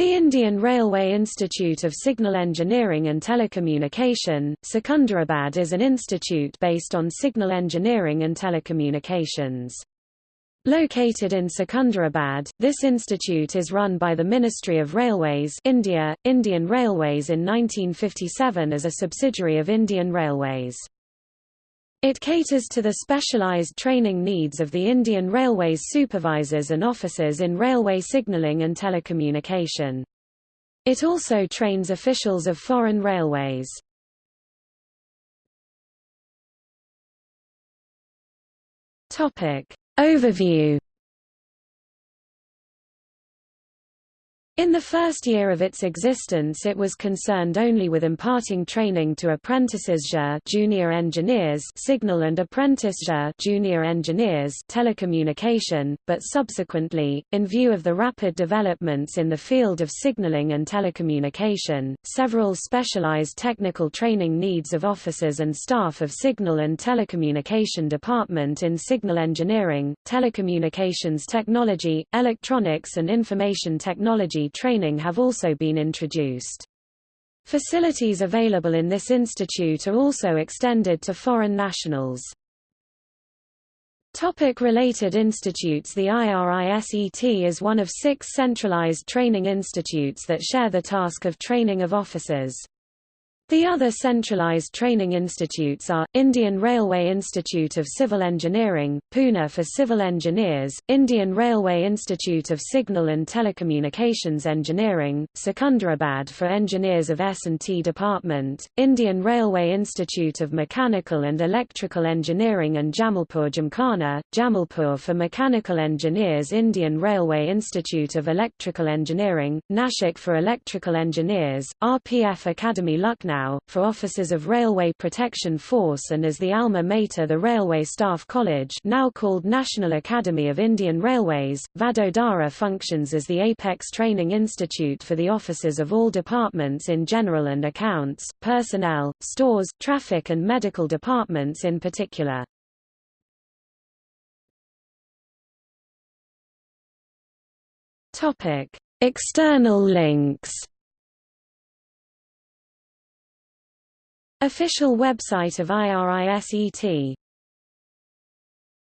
The Indian Railway Institute of Signal Engineering and Telecommunication, Secunderabad is an institute based on signal engineering and telecommunications. Located in Secunderabad, this institute is run by the Ministry of Railways India, Indian Railways in 1957 as a subsidiary of Indian Railways. It caters to the specialized training needs of the Indian Railways supervisors and officers in railway signaling and telecommunication. It also trains officials of foreign railways. Topic. Overview In the first year of its existence it was concerned only with imparting training to apprentices junior engineers signal and apprentice junior engineers telecommunication, but subsequently, in view of the rapid developments in the field of signaling and telecommunication, several specialized technical training needs of officers and staff of Signal and Telecommunication Department in signal engineering, telecommunications technology, electronics and information technology training have also been introduced. Facilities available in this institute are also extended to foreign nationals. Topic related institutes The IRISET is one of six centralized training institutes that share the task of training of officers. The other centralized training institutes are, Indian Railway Institute of Civil Engineering, Pune for civil engineers, Indian Railway Institute of Signal and Telecommunications Engineering, Secunderabad for engineers of S&T Department, Indian Railway Institute of Mechanical and Electrical Engineering and Jamalpur Gymkhana, Jamalpur for mechanical engineers Indian Railway Institute of Electrical Engineering, Nashik for electrical engineers, RPF Academy Lucknow for officers of Railway Protection Force and as the alma mater the Railway Staff College now called National Academy of Indian Railways, Vadodara functions as the apex training institute for the officers of all departments in general and accounts, personnel, stores, traffic and medical departments in particular. External links Official website of IRISET